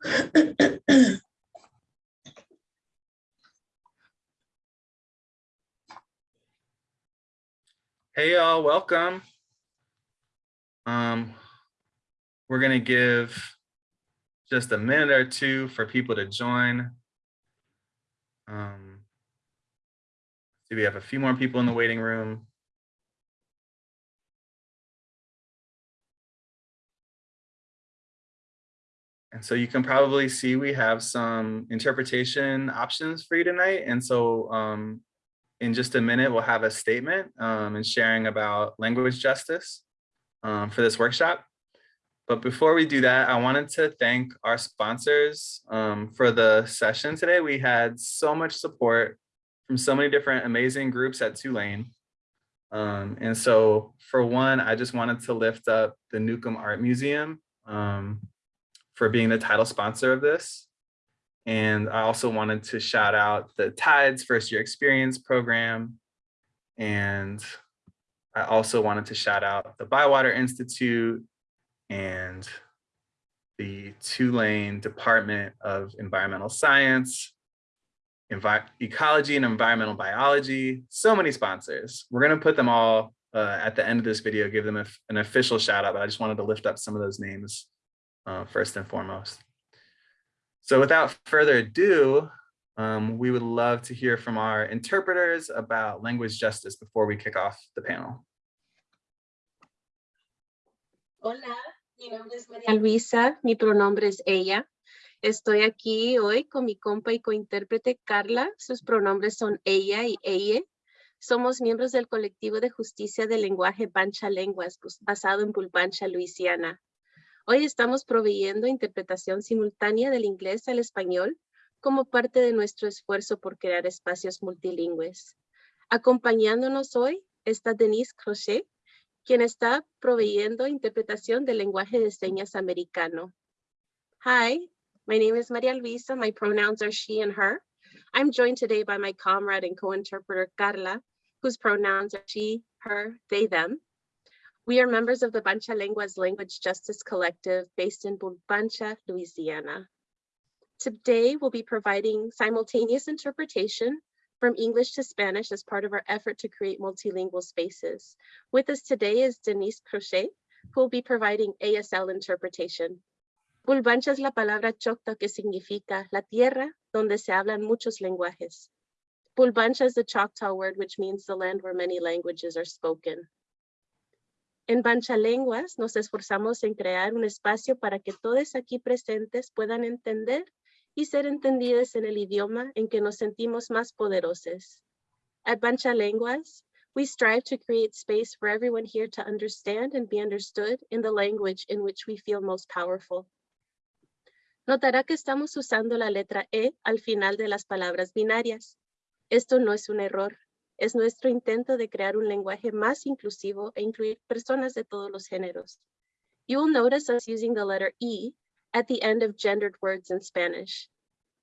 Hey y'all, welcome. Um, we're gonna give just a minute or two for people to join. Um, we have a few more people in the waiting room. And so you can probably see we have some interpretation options for you tonight. And so um, in just a minute, we'll have a statement um, and sharing about language justice um, for this workshop. But before we do that, I wanted to thank our sponsors um, for the session today. We had so much support from so many different amazing groups at Tulane. Um, and so for one, I just wanted to lift up the Newcomb Art Museum um, for being the title sponsor of this. And I also wanted to shout out the TIDES First Year Experience Program. And I also wanted to shout out the Bywater Institute and the Tulane Department of Environmental Science, Envi Ecology and Environmental Biology, so many sponsors. We're gonna put them all uh, at the end of this video, give them a, an official shout out, but I just wanted to lift up some of those names uh, first and foremost. So without further ado, um, we would love to hear from our interpreters about language justice before we kick off the panel. Hola, mi nombre es María Luisa, mi pronombre es ella. Estoy aquí hoy con mi compa y cointérprete Carla. Sus pronombres son ella y ella. Somos miembros del colectivo de justicia del lenguaje Bancha Lenguas, basado en Bulbancha, Luisiana. Hoy estamos proveyendo interpretación simultánea del inglés al español como parte de nuestro esfuerzo por crear espacios multilingües. Acompañándonos hoy está Denise Crochet, quien está proveyendo interpretación del lenguaje de señas americano. Hi, my name is Maria Luisa. My pronouns are she and her. I'm joined today by my comrade and co-interpreter Carla, whose pronouns are she, her, they, them. We are members of the Bancha Lenguas Language Justice Collective based in Bulbancha, Louisiana. Today, we'll be providing simultaneous interpretation from English to Spanish as part of our effort to create multilingual spaces. With us today is Denise Crochet, who will be providing ASL interpretation. Bulbancha es la palabra choctaw que significa la tierra donde se hablan muchos lenguajes. Bulbancha is the Choctaw word which means the land where many languages are spoken. En Bancha Lenguas nos esforzamos en crear un espacio para que todos aquí presentes puedan entender y ser entendidas en el idioma en que nos sentimos más poderosos. At Bancha Lenguas, we strive to create space for everyone here to understand and be understood in the language in which we feel most powerful. Notará que estamos usando la letra E al final de las palabras binarias. Esto no es un error, es nuestro intento de crear un lenguaje más inclusivo e incluir personas de todos los géneros. You will notice us using the letter E at the end of gendered words in Spanish.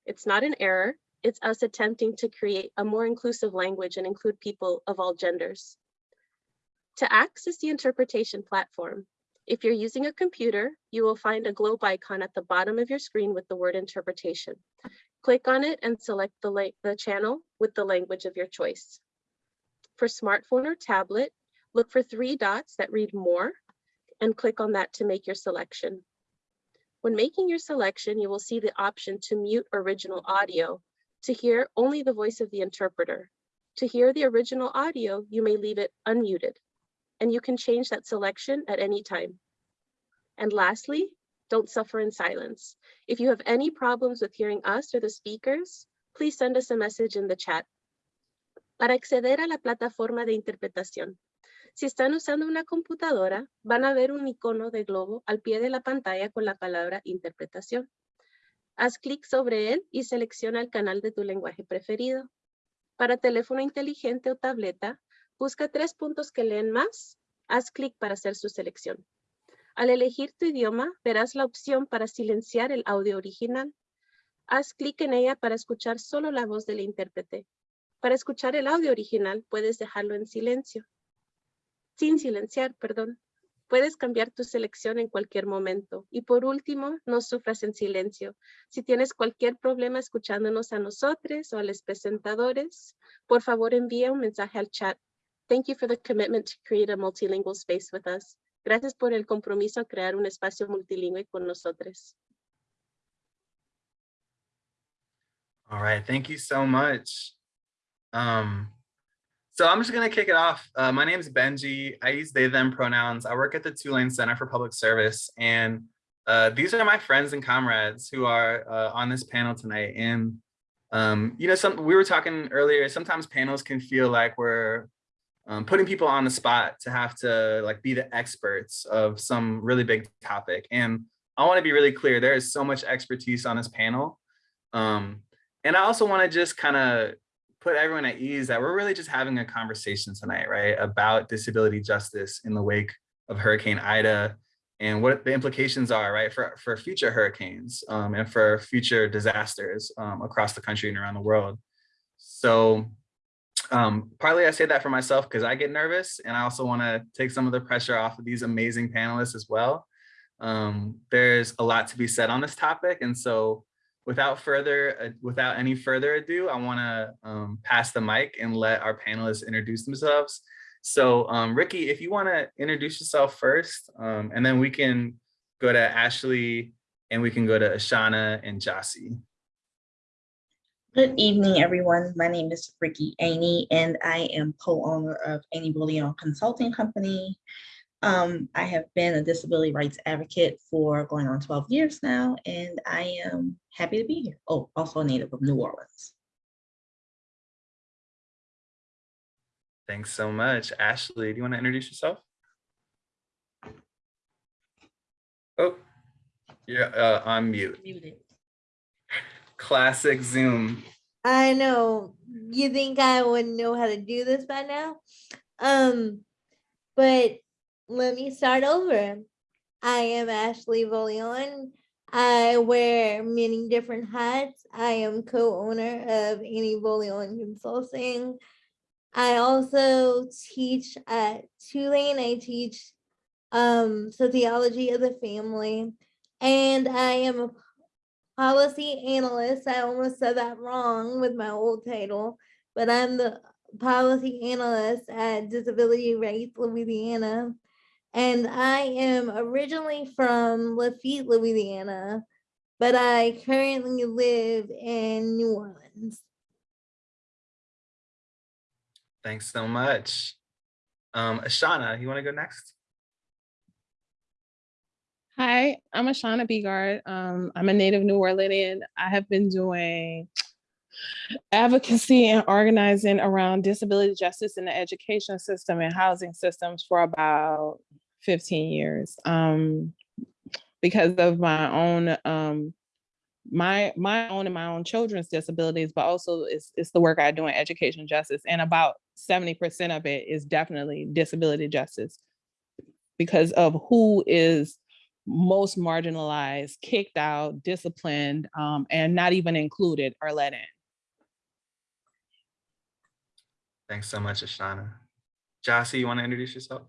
It's not an error, it's us attempting to create a more inclusive language and include people of all genders. To access the interpretation platform, if you're using a computer, you will find a globe icon at the bottom of your screen with the word interpretation. Click on it and select the, the channel with the language of your choice. For smartphone or tablet, look for three dots that read more and click on that to make your selection. When making your selection, you will see the option to mute original audio to hear only the voice of the interpreter. To hear the original audio, you may leave it unmuted and you can change that selection at any time. And lastly, don't suffer in silence. If you have any problems with hearing us or the speakers, please send us a message in the chat. Para acceder a la plataforma de interpretación, Si están usando una computadora, van a ver un icono de globo al pie de la pantalla con la palabra interpretación. Haz clic sobre él y selecciona el canal de tu lenguaje preferido. Para teléfono inteligente o tableta, busca tres puntos que leen más. Haz clic para hacer su selección. Al elegir tu idioma, verás la opción para silenciar el audio original. Haz clic en ella para escuchar solo la voz del intérprete. Para escuchar el audio original, puedes dejarlo en silencio sin silenciar, perdón. Puedes cambiar tu selección en cualquier momento. Y por último, no sufras en silencio. Si tienes cualquier problema escuchándonos a nosotros o a los presentadores, por favor envía un mensaje al chat. Thank you for the commitment to create a multilingual space with us. Gracias por el compromiso a crear un espacio multilingüe con nosotros. All right, thank you so much. Um, so I'm just gonna kick it off. Uh, my name is Benji. I use they, them pronouns. I work at the Tulane Center for Public Service and uh, these are my friends and comrades who are uh, on this panel tonight. And, um, you know, some we were talking earlier, sometimes panels can feel like we're um, putting people on the spot to have to like be the experts of some really big topic. And I wanna be really clear, there is so much expertise on this panel. Um, and I also wanna just kind of put everyone at ease that we're really just having a conversation tonight, right, about disability justice in the wake of Hurricane Ida and what the implications are, right, for, for future hurricanes um, and for future disasters um, across the country and around the world. So um, partly I say that for myself because I get nervous and I also want to take some of the pressure off of these amazing panelists as well. Um, there's a lot to be said on this topic. And so without further uh, without any further ado, I want to um, pass the mic and let our panelists introduce themselves. So um, Ricky, if you want to introduce yourself first, um, and then we can go to Ashley and we can go to Ashana and Jossie. Good evening, everyone. My name is Ricky Aney, and I am co-owner of Aney Volion Consulting Company. Um, I have been a disability rights advocate for going on 12 years now, and I am happy to be here. Oh, also a native of New Orleans. Thanks so much. Ashley, do you want to introduce yourself? Oh, you're uh, on mute. Muted. Classic Zoom. I know. You think I wouldn't know how to do this by now? Um, but let me start over. I am Ashley Volion. I wear many different hats. I am co-owner of Annie Volion Consulting. I also teach at Tulane. I teach um, sociology of the family, and I am a policy analyst. I almost said that wrong with my old title, but I'm the policy analyst at Disability Rights Louisiana. And I am originally from Lafitte, Louisiana, but I currently live in New Orleans. Thanks so much. Um, Ashana, you want to go next? Hi, I'm Ashana Bigard. Um, I'm a native New Orleanian. I have been doing advocacy and organizing around disability justice in the education system and housing systems for about 15 years. Um, because of my own um, my my own and my own children's disabilities, but also it's, it's the work I do in education justice. And about 70% of it is definitely disability justice because of who is most marginalized, kicked out, disciplined, um, and not even included or let in. Thanks so much, Ashana. Jossie, you want to introduce yourself?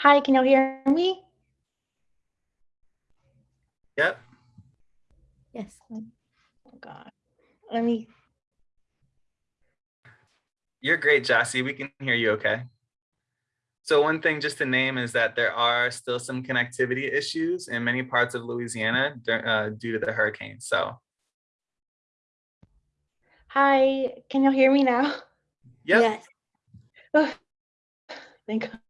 Hi, can you hear me? Yep. Yes. Oh God. Let me, You're great, Jossie. We can hear you okay. So one thing just to name is that there are still some connectivity issues in many parts of Louisiana uh, due to the hurricane. So, hi, can you hear me now? yep. Yes. Oh, Thank gosh.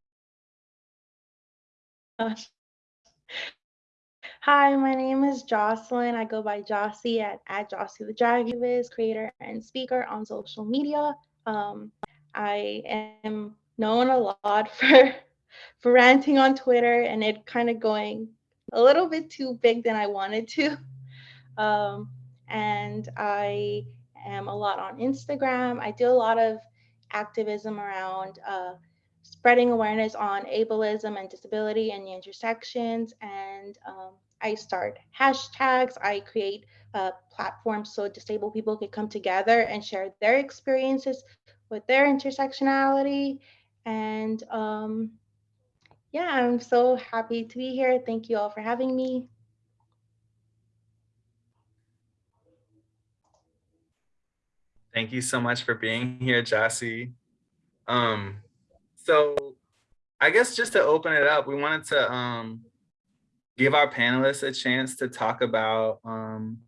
Hi, my name is Jocelyn. I go by Jossie at, at Jossie the Drag Viz, creator and speaker on social media. Um, I am known a lot for for ranting on Twitter and it kind of going a little bit too big than I wanted to. Um, and I am a lot on Instagram. I do a lot of activism around uh, spreading awareness on ableism and disability and the intersections. And um, I start hashtags. I create uh, platforms so disabled people can come together and share their experiences with their intersectionality. And um, yeah, I'm so happy to be here. Thank you all for having me. Thank you so much for being here, Jossie. Um, so I guess just to open it up, we wanted to um, give our panelists a chance to talk about, um,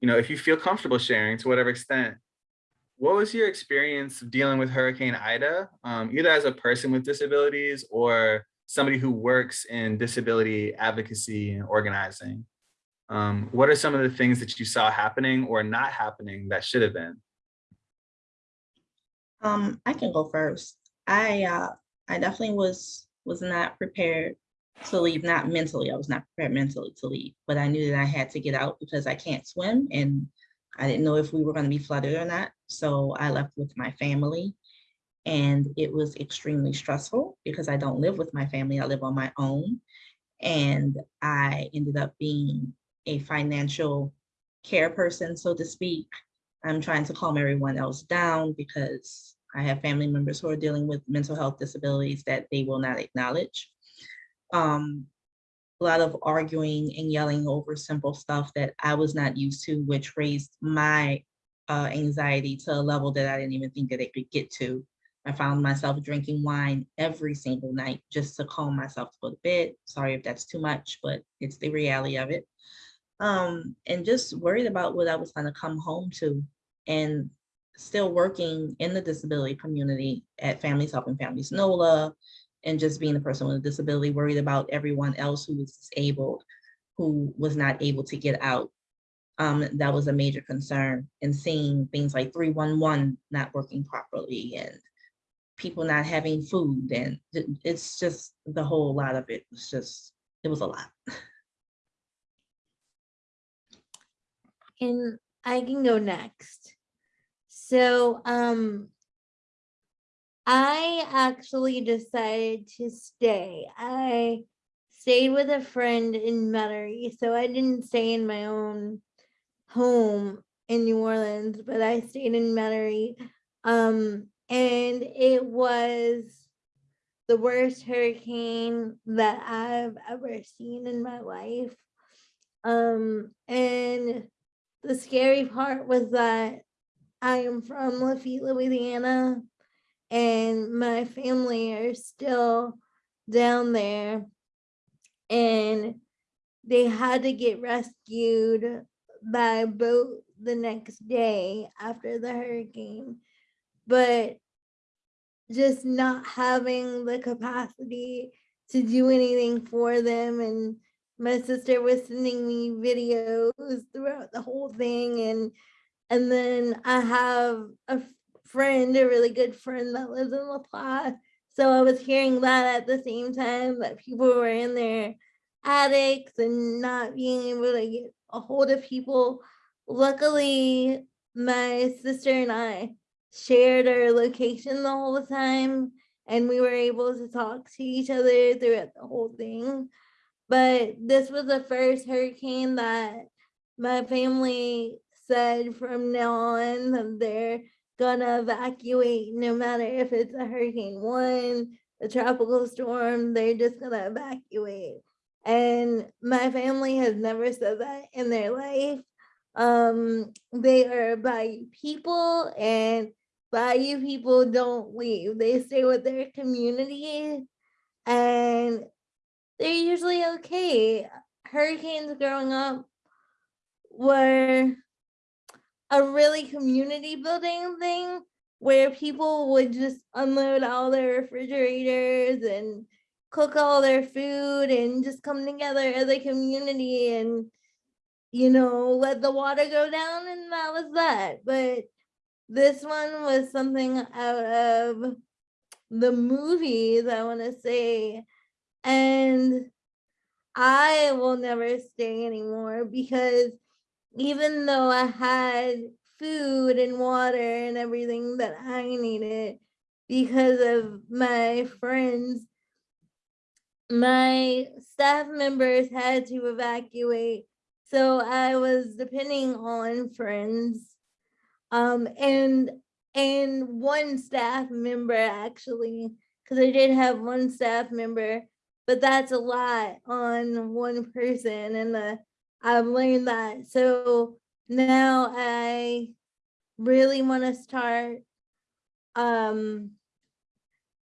you know, if you feel comfortable sharing to whatever extent, what was your experience dealing with Hurricane Ida, um, either as a person with disabilities or somebody who works in disability advocacy and organizing? Um, what are some of the things that you saw happening or not happening that should have been? Um, I can go first. I, uh, I definitely was, was not prepared to leave, not mentally, I was not prepared mentally to leave, but I knew that I had to get out because I can't swim and I didn't know if we were gonna be flooded or not. So I left with my family and it was extremely stressful because I don't live with my family, I live on my own. And I ended up being a financial care person, so to speak. I'm trying to calm everyone else down because I have family members who are dealing with mental health disabilities that they will not acknowledge. Um, a lot of arguing and yelling over simple stuff that I was not used to, which raised my uh, anxiety to a level that I didn't even think that it could get to. I found myself drinking wine every single night just to calm myself to go to bed. Sorry if that's too much, but it's the reality of it. Um, and just worried about what I was gonna come home to. And still working in the disability community at Families Helping Families NOLA, and just being a person with a disability, worried about everyone else who was disabled, who was not able to get out. Um, that was a major concern and seeing things like 311 not working properly and people not having food and it's just the whole lot of it was just, it was a lot. And I can go next. So, um, I actually decided to stay. I stayed with a friend in Metairie, so I didn't stay in my own home in New Orleans, but I stayed in Metairie. Um, and it was the worst hurricane that I've ever seen in my life. Um, and the scary part was that I am from Lafitte, Louisiana, and my family are still down there. And they had to get rescued by boat the next day after the hurricane. But just not having the capacity to do anything for them and my sister was sending me videos throughout the whole thing and and then I have a friend, a really good friend that lives in LaPlace. So I was hearing that at the same time that people were in their attics and not being able to get a hold of people. Luckily, my sister and I shared our location the whole time and we were able to talk to each other throughout the whole thing. But this was the first hurricane that my family said from now on that they're gonna evacuate no matter if it's a hurricane one, a tropical storm, they're just gonna evacuate. And my family has never said that in their life. Um, they are Bayou people and Bayou people don't leave. They stay with their community and they're usually okay. Hurricanes growing up were a really community building thing where people would just unload all their refrigerators and cook all their food and just come together as a community and you know let the water go down and that was that. But this one was something out of the movies i want to say. And I will never stay anymore because even though I had food and water and everything that I needed because of my friends, my staff members had to evacuate. So I was depending on friends. Um, and and one staff member actually, because I did have one staff member, but that's a lot on one person and uh, I've learned that. So now I really want to start um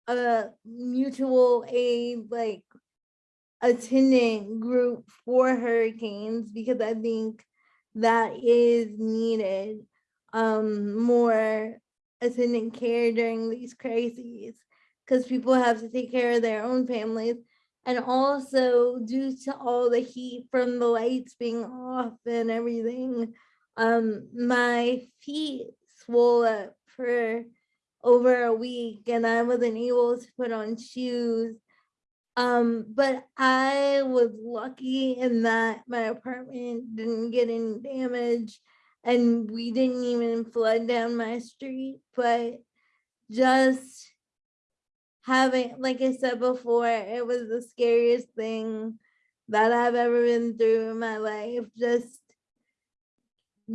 a mutual aid like attendant group for hurricanes because I think that is needed um more attendant care during these crises because people have to take care of their own families and also due to all the heat from the lights being off and everything um my feet swole up for over a week and I wasn't able to put on shoes. Um, but I was lucky in that my apartment didn't get any damage and we didn't even flood down my street, but just having, like I said before, it was the scariest thing that I've ever been through in my life. Just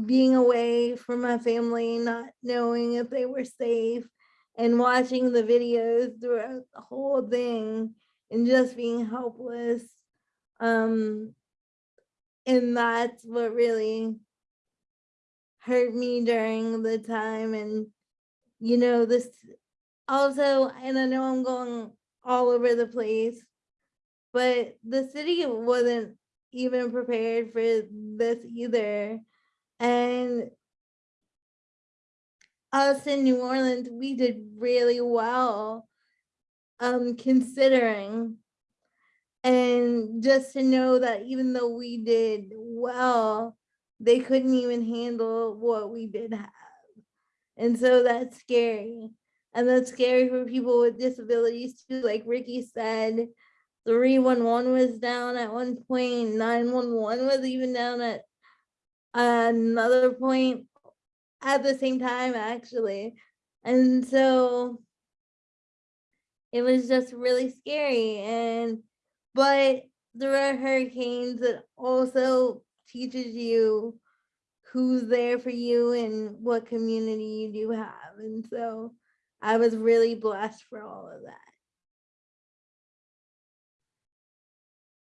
being away from my family, not knowing if they were safe and watching the videos throughout the whole thing and just being helpless. Um, and that's what really hurt me during the time. And, you know, this also, and I know I'm going all over the place, but the city wasn't even prepared for this either. And us in New Orleans, we did really well um considering. And just to know that even though we did well they couldn't even handle what we did have. And so that's scary and that's scary for people with disabilities too like ricky said 311 was down at one point 911 was even down at another point at the same time actually. And so it was just really scary and but there are hurricanes that also teaches you who's there for you and what community you do have and so i was really blessed for all of that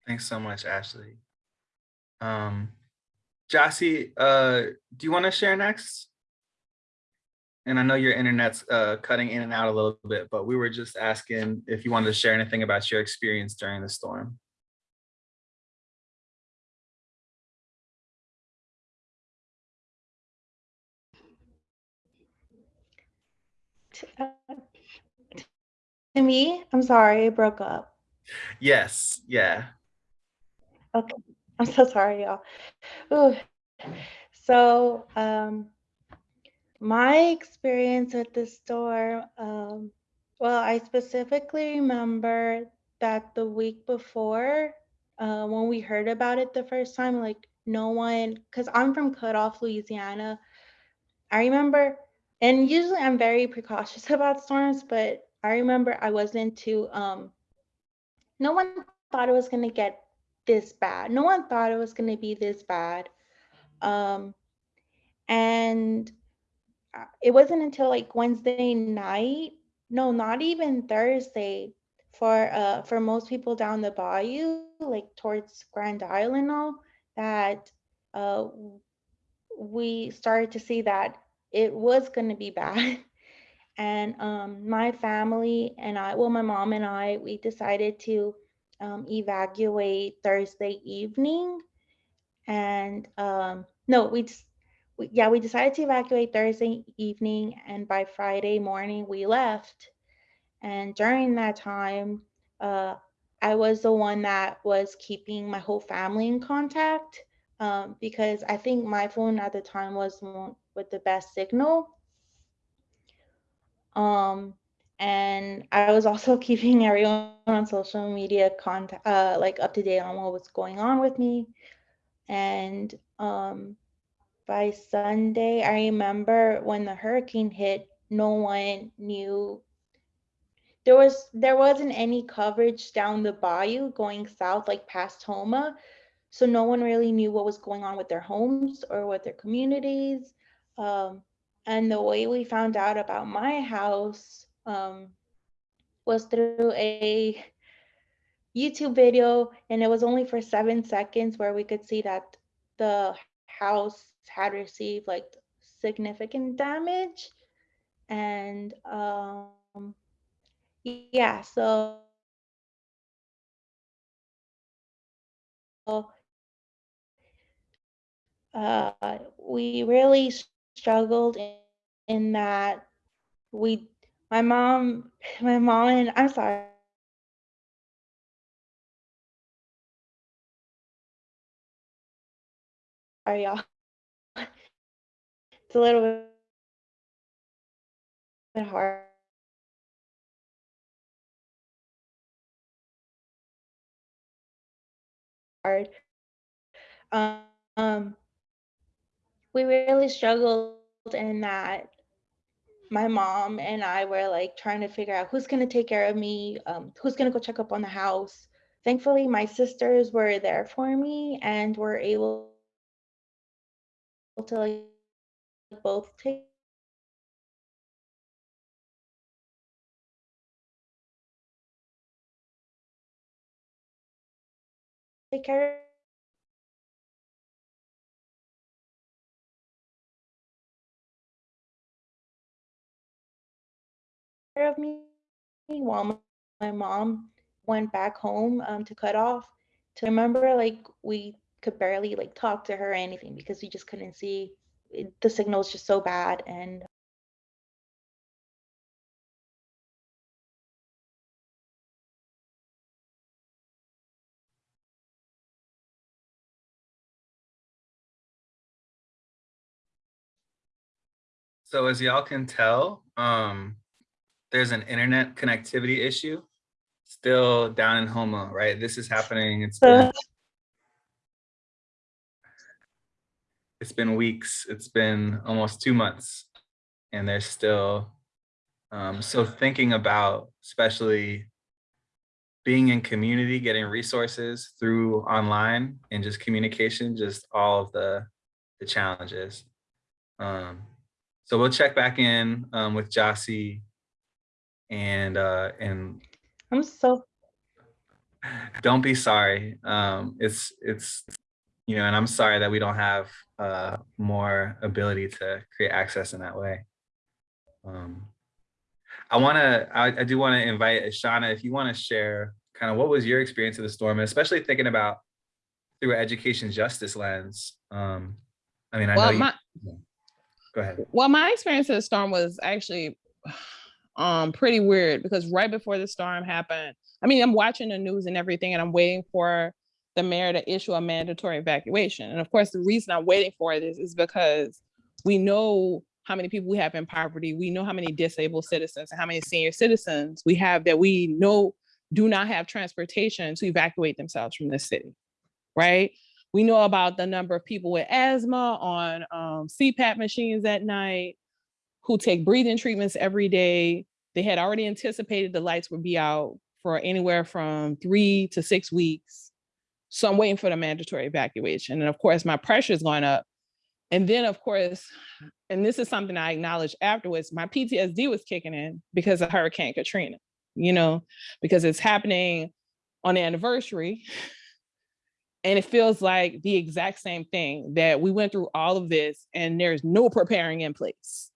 Thanks so much, Ashley. Um, Jossie, uh, do you want to share next? And I know your internet's uh, cutting in and out a little bit, but we were just asking if you wanted to share anything about your experience during the storm. To me, I'm sorry, I broke up. Yes, yeah. Okay, I'm so sorry, y'all. Ooh. So, um, my experience with the storm, um, well, I specifically remember that the week before, uh, when we heard about it the first time, like no one, because I'm from Cut Off, Louisiana. I remember, and usually I'm very precautious about storms, but I remember I wasn't too, um, no one thought it was going to get this bad. No one thought it was going to be this bad. Um, and uh, it wasn't until like Wednesday night, no, not even Thursday, for uh for most people down the bayou, like towards Grand Island, all that uh we started to see that it was going to be bad. And um, my family and I, well, my mom and I, we decided to um, evacuate Thursday evening. And um, no, we just, we, yeah, we decided to evacuate Thursday evening. And by Friday morning, we left. And during that time, uh, I was the one that was keeping my whole family in contact um, because I think my phone at the time was with the best signal. Um, and I was also keeping everyone on social media contact, uh, like up to date on what was going on with me. And um, by Sunday, I remember when the hurricane hit, no one knew. There was there wasn't any coverage down the bayou going south, like past Houma, so no one really knew what was going on with their homes or with their communities. Um, and the way we found out about my house um, was through a YouTube video, and it was only for seven seconds where we could see that the house had received like significant damage. And um, yeah, so uh, we really struggled in, in that we, my mom, my mom and I'm sorry. Sorry, y'all. It's a little bit hard. Hard. Um, we really struggled in that my mom and I were like trying to figure out who's gonna take care of me, um, who's gonna go check up on the house. Thankfully, my sisters were there for me and were able to like both take take care of me while my- mom went back home um, to cut off. To remember, like we could barely like talk to her or anything because we just couldn't see it, the signal was just so bad and So as y'all can tell, um, there's an internet connectivity issue still down in Houma, right? This is happening. It's been, it's been weeks. It's been almost two months and they're still, um, so thinking about especially being in community, getting resources through online and just communication, just all of the, the challenges. Um, so we'll check back in um, with Jossie and uh, and I'm so don't be sorry. Um, it's it's you know, and I'm sorry that we don't have uh, more ability to create access in that way. Um, I want to, I, I do want to invite Ashana, if you want to share kind of what was your experience of the storm, and especially thinking about through an education justice lens. Um, I mean, I know Well, you, my, go ahead. well, my experience of the storm was actually um pretty weird because right before the storm happened, I mean, I'm watching the news and everything, and I'm waiting for the mayor to issue a mandatory evacuation. And of course, the reason I'm waiting for this is because we know how many people we have in poverty. We know how many disabled citizens and how many senior citizens we have that we know do not have transportation to evacuate themselves from the city, right? We know about the number of people with asthma on um, CPAP machines at night, who take breathing treatments every day. They had already anticipated the lights would be out for anywhere from three to six weeks. So I'm waiting for the mandatory evacuation. And of course, my pressure is going up. And then of course, and this is something I acknowledged afterwards, my PTSD was kicking in because of Hurricane Katrina, you know, because it's happening on the anniversary. And it feels like the exact same thing that we went through all of this and there's no preparing in place.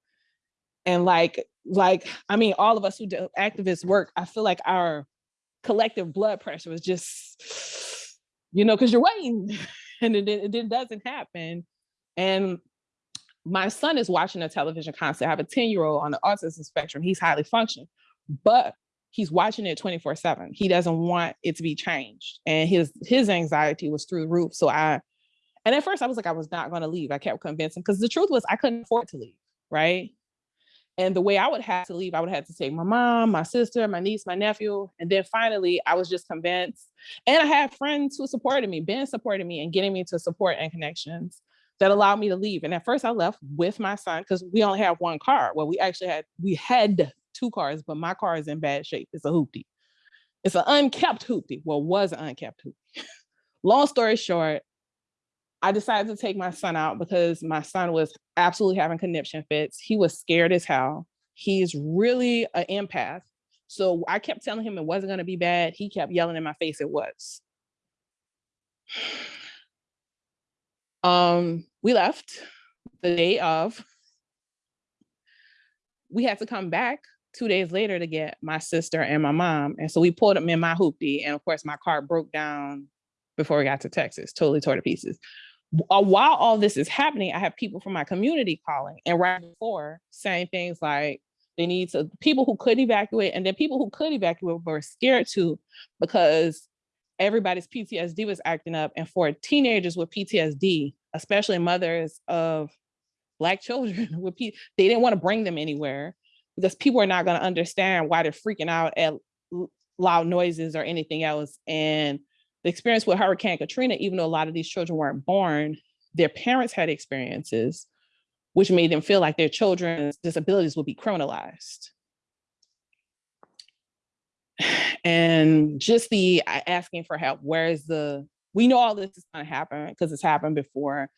And like, like, I mean, all of us who do activist work, I feel like our collective blood pressure was just, you know, because you're waiting and it, it, it doesn't happen. And my son is watching a television concert I have a 10 year old on the autism spectrum. He's highly functioning, but he's watching it 24 seven. He doesn't want it to be changed. And his, his anxiety was through the roof. So I, and at first I was like, I was not going to leave. I kept convincing because the truth was I couldn't afford to leave. Right. And the way I would have to leave, I would have to take my mom, my sister, my niece, my nephew. And then finally, I was just convinced. And I had friends who supported me, Ben supported me and getting me to support and connections that allowed me to leave. And at first I left with my son because we only have one car. Well, we actually had, we had two cars, but my car is in bad shape. It's a hoopty. It's an unkept hoopty. Well, was an unkept hoopty. Long story short, I decided to take my son out because my son was absolutely having conniption fits. He was scared as hell. He's really an empath. So I kept telling him it wasn't going to be bad. He kept yelling in my face it was. Um, we left the day of. We had to come back two days later to get my sister and my mom. And so we pulled them in my hoopty. And of course, my car broke down before we got to Texas, totally tore to pieces. Uh, While all this is happening, I have people from my community calling and right before saying things like they need to, people who could evacuate and then people who could evacuate were scared to because everybody's PTSD was acting up. And for teenagers with PTSD, especially mothers of black children with P, they didn't want to bring them anywhere because people are not going to understand why they're freaking out at loud noises or anything else. And the experience with Hurricane Katrina, even though a lot of these children weren't born, their parents had experiences which made them feel like their children's disabilities would be criminalized. And just the asking for help, where is the, we know all this is gonna happen because it's happened before.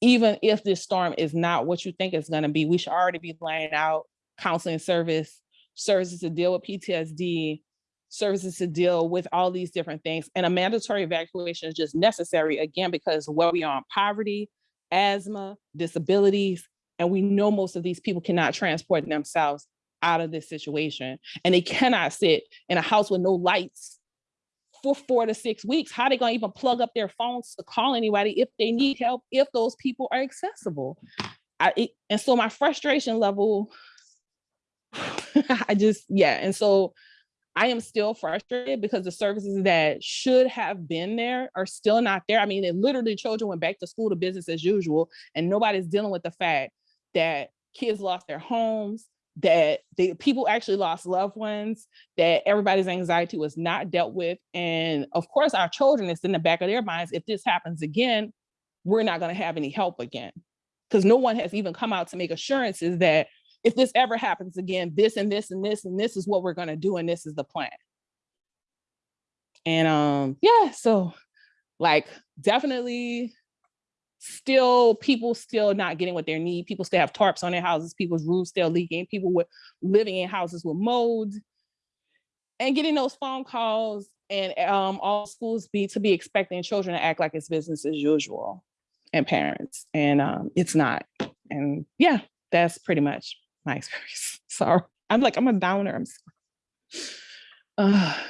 Even if this storm is not what you think it's gonna be, we should already be laying out counseling service, services to deal with PTSD, services to deal with all these different things. And a mandatory evacuation is just necessary, again, because where we are on poverty, asthma, disabilities, and we know most of these people cannot transport themselves out of this situation. And they cannot sit in a house with no lights for four to six weeks. How are they gonna even plug up their phones to call anybody if they need help, if those people are accessible? I, it- and so my frustration level, I just, yeah. And so I am still frustrated because the services that should have been there are still not there. I mean, it literally children went back to school to business as usual, and nobody's dealing with the fact that kids lost their homes, that the people actually lost loved ones, that everybody's anxiety was not dealt with. And of course, our children, it's in the back of their minds. If this happens again, we're not going to have any help again. Because no one has even come out to make assurances that if this ever happens again, this and this and this and this is what we're gonna do and this is the plan. And um, yeah, so like definitely still people still not getting what they need. People still have tarps on their houses, people's roofs still leaking, people with living in houses with mold. And getting those phone calls and um all schools be to be expecting children to act like it's business as usual and parents. And um it's not. And yeah, that's pretty much my experience. Sorry. I'm like, I'm a downer. I'm sorry. Uh,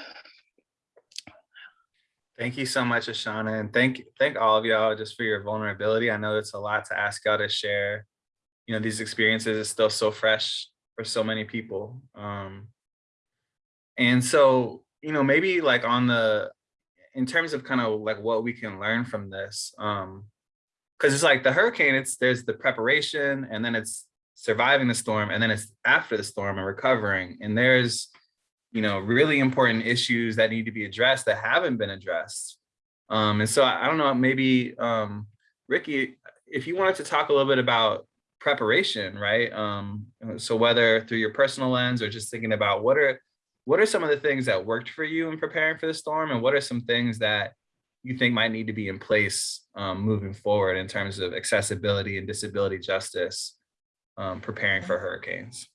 Thank you so much, Ashana, and thank thank all of y'all just for your vulnerability. I know it's a lot to ask y'all to share. You know, these experiences is still so fresh for so many people. Um, and so, you know, maybe like on the, in terms of kind of like what we can learn from this, um, because it's like the hurricane, it's there's the preparation and then it's surviving the storm and then it's after the storm and recovering. And there's you know, really important issues that need to be addressed that haven't been addressed. Um, and so I, I don't know, maybe um, Ricky, if you wanted to talk a little bit about preparation, right? Um, so whether through your personal lens or just thinking about what are what are some of the things that worked for you in preparing for the storm, and what are some things that you think might need to be in place um, moving forward in terms of accessibility and disability justice, um, preparing for hurricanes.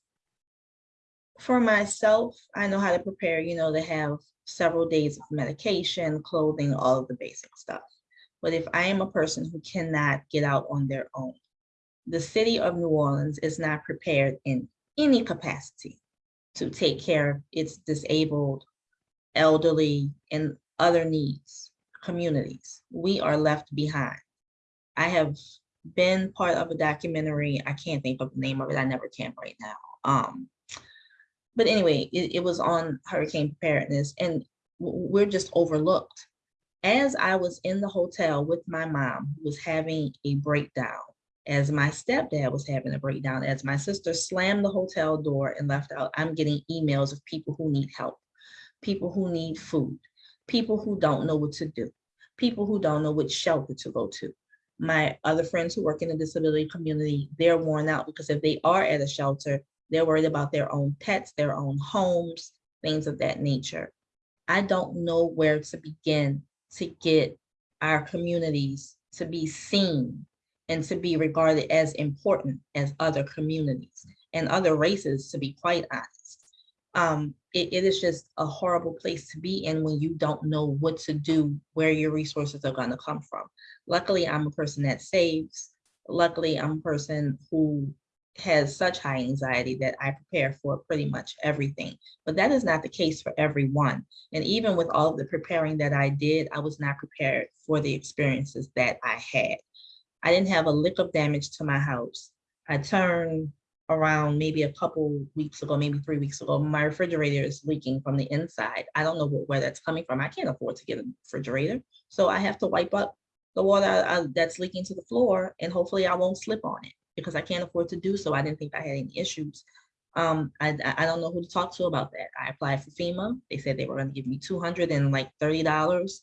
For myself, I know how to prepare, you know, to have several days of medication, clothing, all of the basic stuff. But if I am a person who cannot get out on their own, the city of New Orleans is not prepared in any capacity to take care of its disabled, elderly, and other needs, communities. We are left behind. I have been part of a documentary, I can't think of the name of it, I never can right now. Um, but anyway, it, it was on hurricane preparedness and we're just overlooked. As I was in the hotel with my mom, who was having a breakdown, as my stepdad was having a breakdown, as my sister slammed the hotel door and left out, I'm getting emails of people who need help, people who need food, people who don't know what to do, people who don't know which shelter to go to. My other friends who work in the disability community, they're worn out because if they are at a shelter, they're worried about their own pets, their own homes, things of that nature. I don't know where to begin to get our communities to be seen and to be regarded as important as other communities and other races, to be quite honest. Um, it, it is just a horrible place to be in when you don't know what to do, where your resources are gonna come from. Luckily, I'm a person that saves. Luckily, I'm a person who has such high anxiety that I prepare for pretty much everything. But that is not the case for everyone. And even with all of the preparing that I did, I was not prepared for the experiences that I had. I didn't have a lick of damage to my house. I turned around maybe a couple weeks ago, maybe three weeks ago, my refrigerator is leaking from the inside. I don't know wh- where that's coming from. I can't afford to get a refrigerator. So I have to wipe up the water uh, that's leaking to the floor and hopefully I won't slip on it because I can't afford to do so. I didn't think I had any issues. Um, I, I don't know who to talk to about that. I applied for FEMA. They said they were gonna give me two hundred and like thirty dollars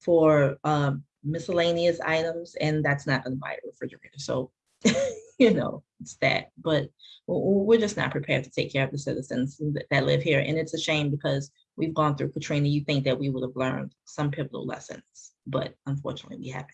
for um, miscellaneous items, and that's not gonna buy a refrigerator. So, you know, it's that. But w- w- we're just not prepared to take care of the citizens that, that live here, and it's a shame because we've gone through Katrina. You think that we would have learned some pivotal lessons, but unfortunately, we haven't.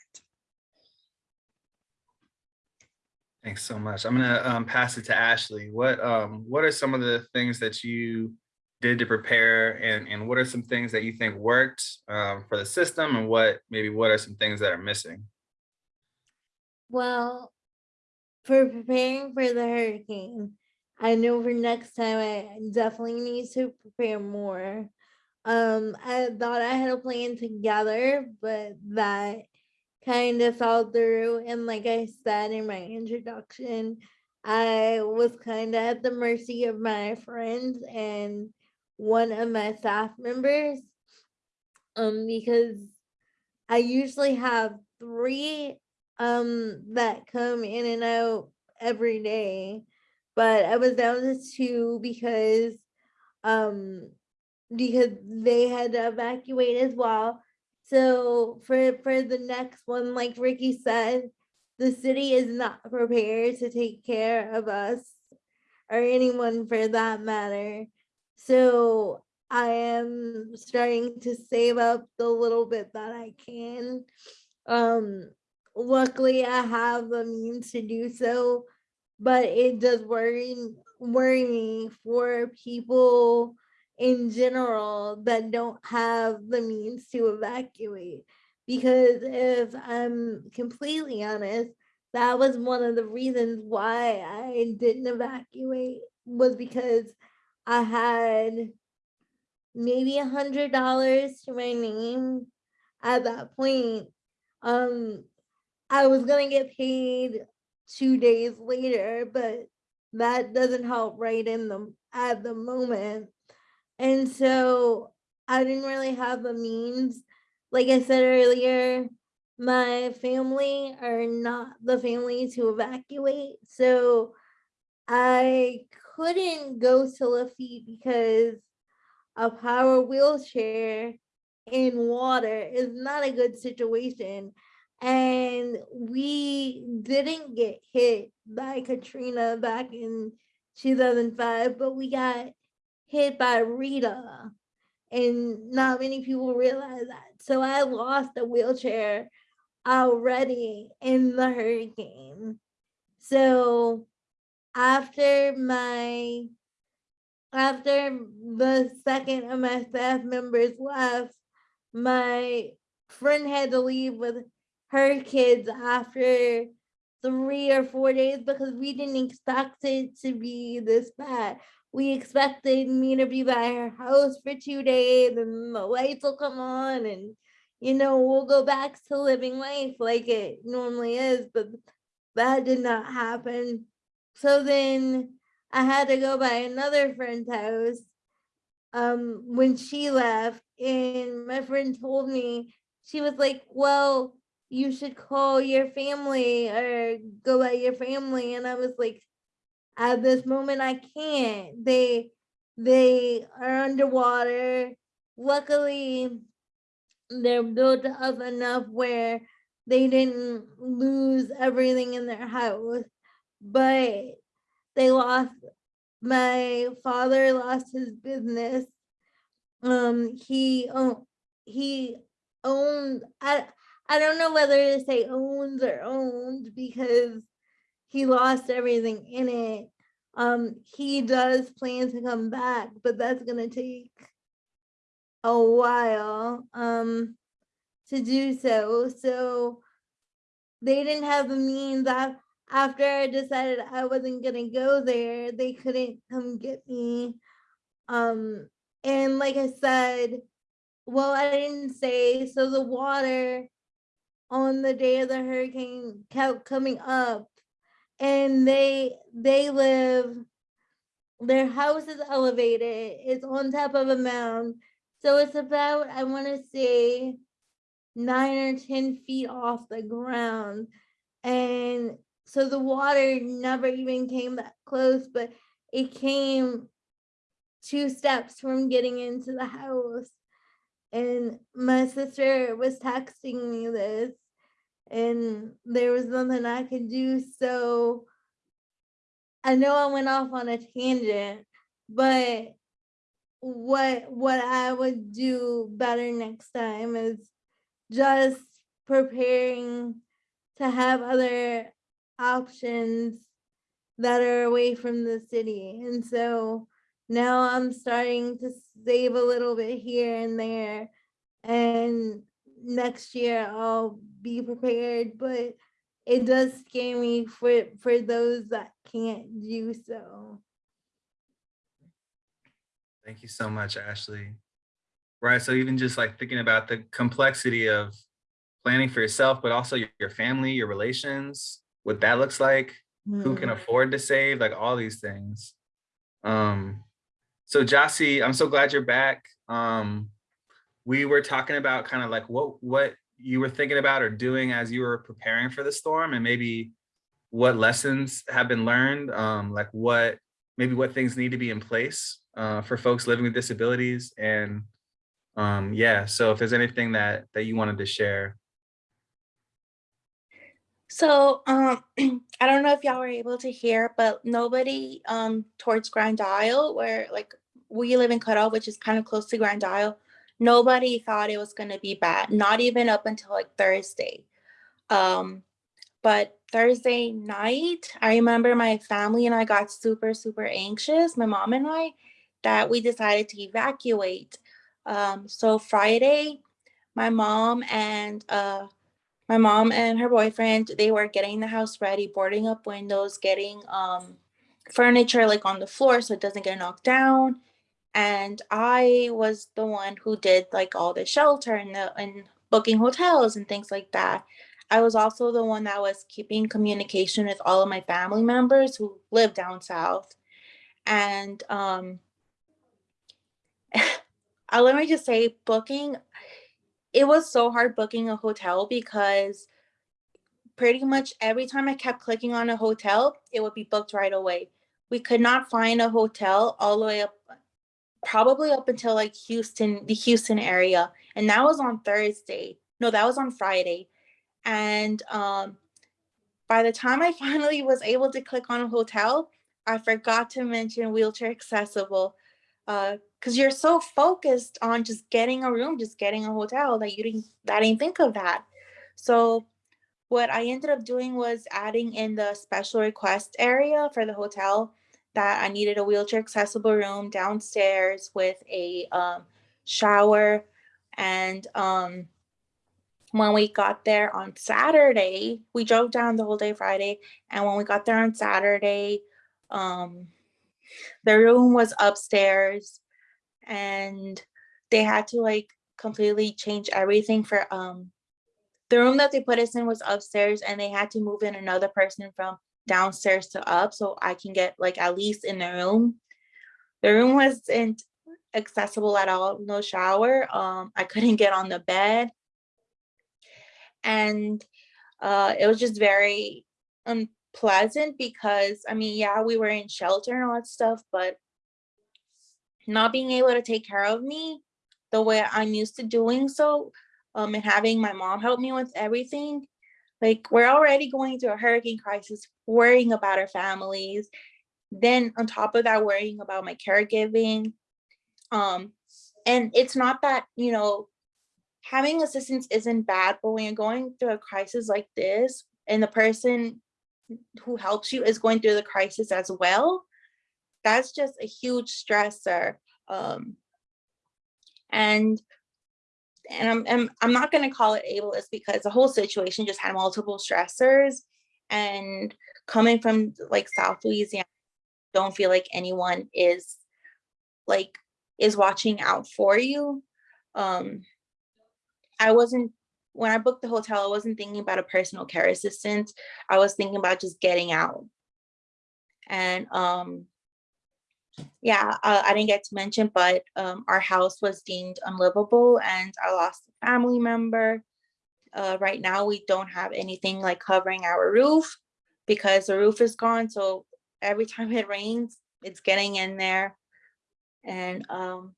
Thanks so much. I'm gonna um, pass it to Ashley. What um, what are some of the things that you did to prepare, and and what are some things that you think worked um, for the system, and what maybe what are some things that are missing? Well, for preparing for the hurricane, I know for next time I definitely need to prepare more. Um, I thought I had a plan together, but that kind of fell through. And like I said in my introduction, I was kind of at the mercy of my friends and one of my staff members. Um, because I usually have three um that come in and out every day but i was down to two because um because they had to evacuate as well. So for for the next one like ricky said the city is not prepared to take care of us or anyone for that matter. So i am starting to save up the little bit that i can um luckily I have the means to do so, but it does worry worry me for people in general that don't have the means to evacuate. Because if I'm completely honest, that was one of the reasons why I didn't evacuate was because I had maybe a hundred dollars to my name at that point. Um, I was gonna get paid two days later, but that doesn't help right in the at the moment. And so I didn't really have the means. Like I said earlier, my family are not the family to evacuate. So I couldn't go to Lafitte because a power wheelchair in water is not a good situation and we didn't get hit by Katrina back in 2005, but we got hit by Rita, and not many people realize that. So I lost a wheelchair already in the hurricane. So after my after the second of my staff members left, my friend had to leave with her kids after three or four days because we didn't expect it to be this bad. We expected me to be by her house for two days and the lights will come on and you know we'll go back to living life like it normally is, but that did not happen. So then I had to go by another friend's house um when she left and my friend told me she was like, well, you should call your family or go at your family. And I was like, at this moment, I can't. They they are underwater. Luckily, they're built up enough where they didn't lose everything in their house, but they lost. My father lost his business. Um, he owned he owned. I I don't know whether to say owns or owned because he lost everything in it. Um, he does plan to come back, but that's gonna take a while, um, to do so. So they didn't have the means af- after I decided I wasn't gonna go there, they couldn't come get me. Um, and like I said, well, I didn't say, so the water on the day of the hurricane kept coming up. And they they live their house is elevated it's on top of a mound. So it's about i want to say nine or ten feet off the ground. And so the water never even came that close but it came two steps from getting into the house and my sister was texting me this and there was nothing I could do. So I know I went off on a tangent, but what what I would do better next time is just preparing to have other options that are away from the city. And so now I'm starting to save a little bit here and there. And next year I'll be prepared, but it does scare me for for those that can't do so. Thank you so much, Ashley. Right, so even just like thinking about the complexity of planning for yourself, but also your, family, your relations, what that looks like, who can Mm. afford to save, like all these things. Um, so Jossie, I'm so glad you're back. Um, we were talking about kind of like what what you were thinking about or doing as you were preparing for the storm and maybe what lessons have been learned, um, like what maybe what things need to be in place uh, for folks living with disabilities. And um, yeah, so if there's anything that that you wanted to share. So um, I don't know if y'all were able to hear, but nobody um, towards Grand Isle, where like we live in Cut Off, which is kind of close to Grand Isle, nobody thought it was going to be bad. Not even up until like Thursday. Um, but Thursday night, I remember my family and I got super super anxious. My mom and I, that we decided to evacuate. Um, so Friday, my mom and uh, my mom and her boyfriend they were getting the house ready boarding up windows getting um furniture like on the floor so it doesn't get knocked down. And i was the one who did like all the shelter and the and booking hotels and things like that. I was also the one that was keeping communication with all of my family members who live down south. And um let me just say booking it was so hard booking a hotel because pretty much every time I kept clicking on a hotel, it would be booked right away. We could not find a hotel all the way up, probably up until like Houston, the Houston area. And that was on Thursday. No, that was on Friday. And um, by the time I finally was able to click on a hotel, I forgot to mention wheelchair accessible because you're so focused on just getting a room, just getting a hotel that you didn't that didn't think of that. So what I ended up doing was adding in the special request area for the hotel that I needed a wheelchair accessible room downstairs with a um, shower. And um, when we got there on Saturday, we drove down the whole day Friday. And when we got there on Saturday, um, the room was upstairs and they had to like completely change everything for um the room that they put us in was upstairs and they had to move in another person from downstairs to up so I can get like at least in the room. The room wasn't accessible at all, no shower. Um, I couldn't get on the bed. And uh, it was just very unpleasant because I mean, yeah, we were in shelter and all that stuff, but not being able to take care of me the way I'm used to doing so um, and having my mom help me with everything. Like we're already going through a hurricane crisis, worrying about our families. Then on top of that, worrying about my caregiving. Um, and it's not that, you know, having assistance isn't bad, but when you're going through a crisis like this and the person who helps you is going through the crisis as well, that's just a huge stressor. Um, and and I'm, I'm I'm not gonna call it ableist because the whole situation just had multiple stressors and coming from like South Louisiana, don't feel like anyone is like is watching out for you. Um, I wasn't when I booked the hotel, I wasn't thinking about a personal care assistant. I was thinking about just getting out. And um, yeah, uh, I didn't get to mention, but um, our house was deemed unlivable and I lost a family member. Uh, right now, we don't have anything like covering our roof because the roof is gone. So every time it rains, it's getting in there. And um,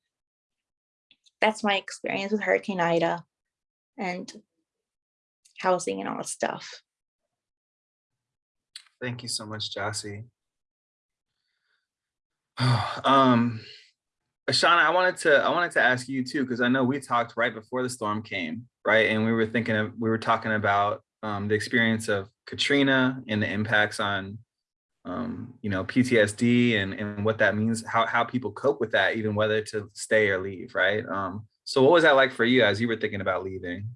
that's my experience with Hurricane Ida and housing and all that stuff. Thank you so much, Jossie. Um, Ashana, I wanted to I wanted to ask you too, because I know we talked right before the storm came, right? And we were thinking of we were talking about um, the experience of Katrina and the impacts on um, you know, PTSD and, and what that means, how, how people cope with that, even whether to stay or leave, right? Um, so what was that like for you as you were thinking about leaving?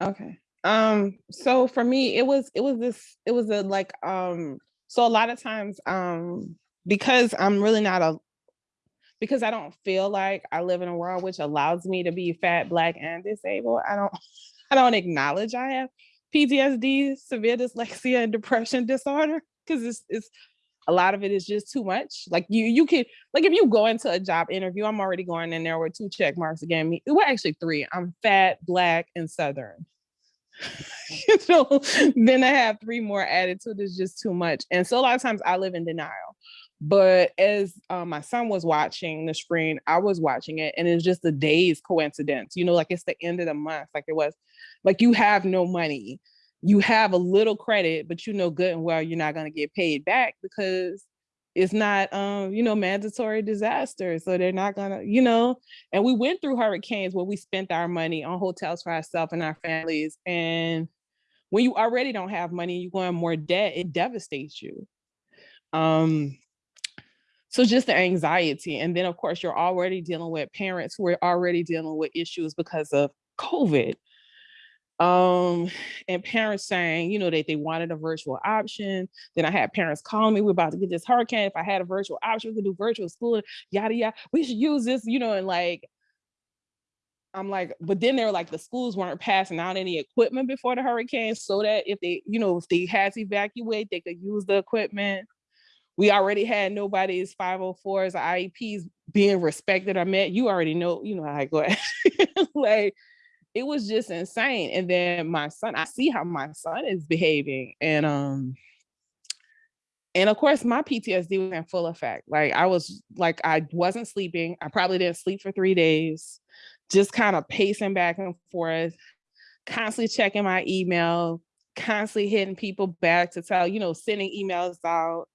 Okay. Um, so for me, it was it was this it was a like um so a lot of times um because I'm really not a because I don't feel like I live in a world which allows me to be fat, black, and disabled. I don't I don't acknowledge I have PTSD, severe dyslexia, and depression disorder because it's it's a lot of it is just too much. Like you you can like if you go into a job interview, I'm already going in there with two check marks again. Me, well, actually three. I'm fat, black, and southern. you know, then I have three more it is just too much. And so a lot of times I live in denial. But as um, my son was watching the screen, I was watching it, and it's just a day's coincidence. You know, like it's the end of the month, like it was, like you have no money, you have a little credit, but you know good and well you're not going to get paid back because it's not, um, you know, mandatory disaster. So they're not gonna, you know. And we went through hurricanes where we spent our money on hotels for ourselves and our families, and when you already don't have money, you go in more debt, it devastates you. Um, so just the anxiety. And then of course, you're already dealing with parents who are already dealing with issues because of COVID. Um, and parents saying, you know, that they wanted a virtual option. Then I had parents calling me, we're about to get this hurricane. If I had a virtual option, we could do virtual school, yada, yada. We should use this, you know, and like, I'm like, but then they're like, the schools weren't passing out any equipment before the hurricane so that if they, you know, if they had to evacuate, they could use the equipment we already had nobody's 504s or IEPs being respected or met. You already know, you know how I go. like it was just insane. And then my son, I see how my son is behaving. And um, and of course my PTSD was in full effect. Like I was like, I wasn't sleeping. I probably didn't sleep for three days, just kind of pacing back and forth, constantly checking my email, constantly hitting people back to tell, you know, sending emails out